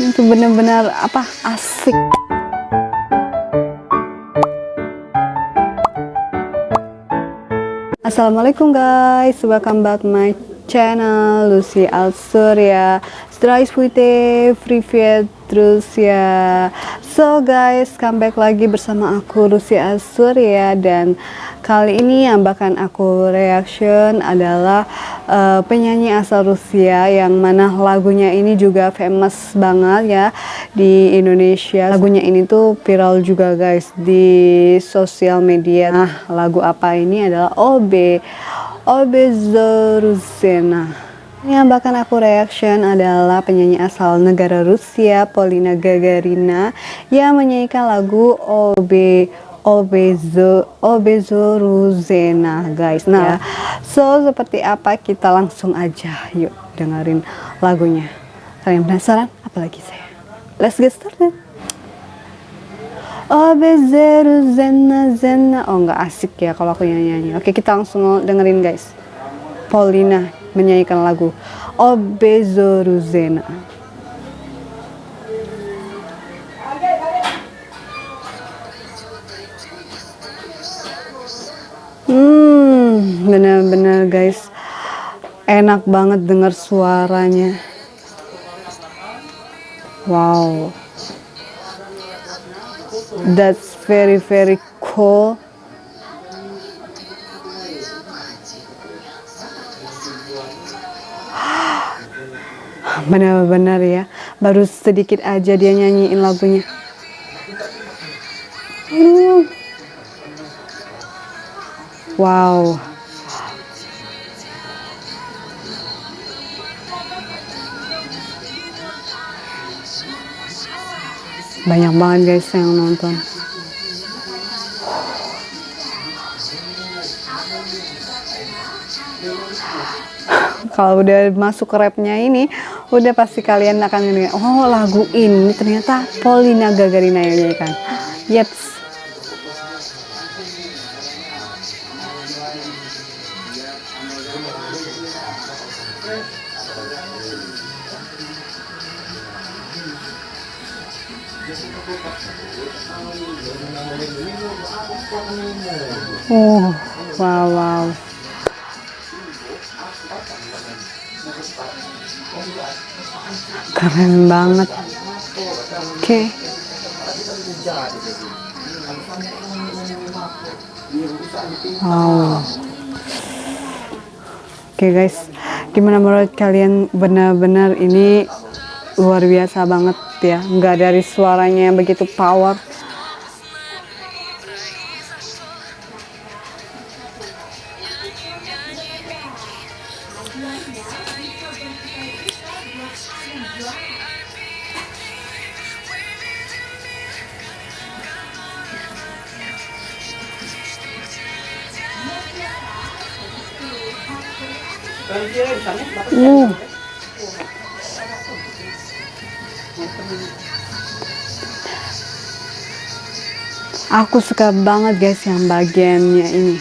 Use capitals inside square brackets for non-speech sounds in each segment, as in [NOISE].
itu benar-benar apa asik. Assalamualaikum guys, welcome back my channel Lucy Al Surya, Stray Iswite, Free terus ya So guys, comeback lagi bersama aku Lucy Al Surya Dan kali ini yang bahkan aku reaction adalah uh, penyanyi asal Rusia Yang mana lagunya ini juga famous banget ya di Indonesia. Lagunya ini tuh viral juga guys di sosial media. Nah lagu apa ini adalah OB OB Zoruzena. Yang bahkan aku reaction adalah penyanyi asal negara Rusia, Polina Gagarina, yang menyanyikan lagu Obe Obezo Obezoruzena guys. Nah, ya. so seperti apa kita langsung aja yuk dengerin lagunya. Kalian penasaran? Apalagi saya. Let's get started. Obezoruzena zena. Oh nggak asik ya kalau aku nyanyi. Oke kita langsung dengerin guys. Paulina menyanyikan lagu Obezoruzena. Hmm, guys, enak banget dengar suaranya. Wow, that's very very cool. benar-benar ya. Baru sedikit aja dia nyanyiin lagunya. Wow banyak banget guys yang nonton. [LAUGHS] Kalau udah masuk ke rapnya ini udah pasti kalian akan ini oh lagu ini ternyata Paulina Gagarina yang nyanyikan. Yeps Oh, wow, wow. keren banget oke okay. wow oke okay guys gimana menurut kalian benar-benar ini luar biasa banget ya. Nggak dari suaranya yang begitu power. Uh. Aku suka banget guys yang bagiannya ini.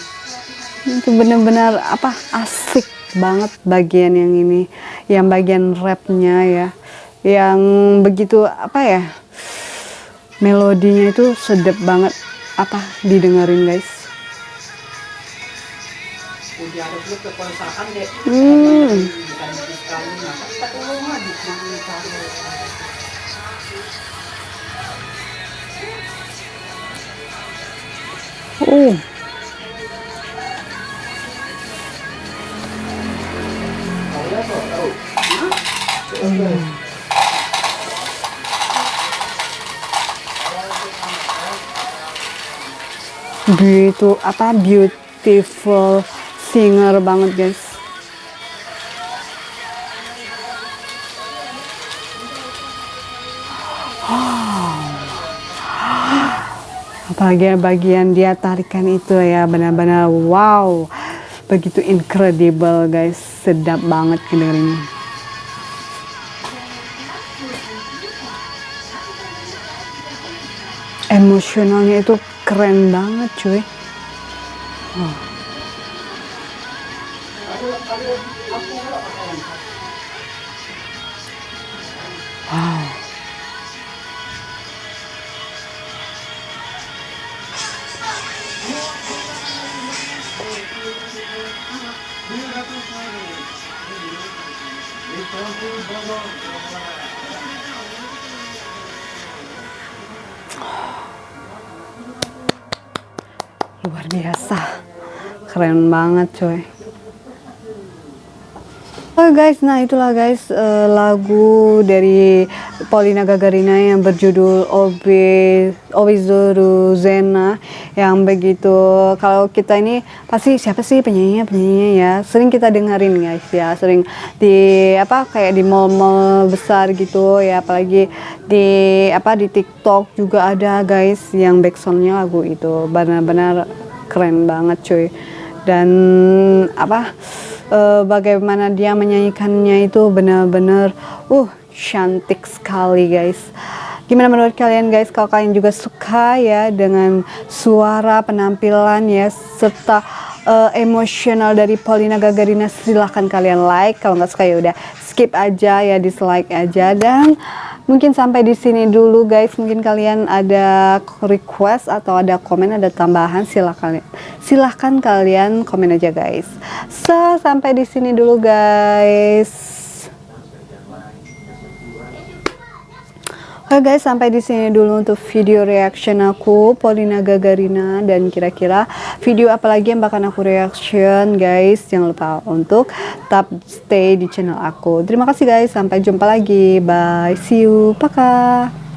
Itu benar-benar apa asik banget bagian yang ini, yang bagian rapnya ya, yang begitu apa ya, melodinya itu sedap banget apa didengarin guys. Hmm. Oh. Apa beautiful singer banget guys apalagi bagian dia tarikan itu ya benar-benar wow begitu incredible guys sedap banget kedengarannya emosionalnya itu keren banget cuy oh. Wow. luar biasa. Keren banget coy. Oh guys, nah itulah guys uh, lagu dari Paulina Gagarina yang berjudul Obe Obizuru Zena yang begitu. Kalau kita ini pasti siapa sih penyanyinya? Penyanyinya ya sering kita dengerin guys ya. Sering di apa kayak di mall-mall besar gitu ya. Apalagi di apa di TikTok juga ada guys yang backsoundnya lagu itu. Benar-benar keren banget cuy. Dan apa uh, bagaimana dia menyanyikannya itu benar-benar uh cantik sekali guys. Gimana menurut kalian guys? Kalau kalian juga suka ya dengan suara penampilan ya serta uh, emosional dari Paulina Gagarina silahkan kalian like. Kalau nggak suka ya udah skip aja ya dislike aja. Dan mungkin sampai di sini dulu guys. Mungkin kalian ada request atau ada komen ada tambahan silahkan silahkan kalian komen aja guys. So sampai di sini dulu guys Oke guys, sampai di sini dulu untuk video reaction aku Paulina Gagarina dan kira-kira video apa lagi yang bakal aku reaction guys. Jangan lupa untuk tetap stay di channel aku. Terima kasih guys, sampai jumpa lagi. Bye, see you. Pakai.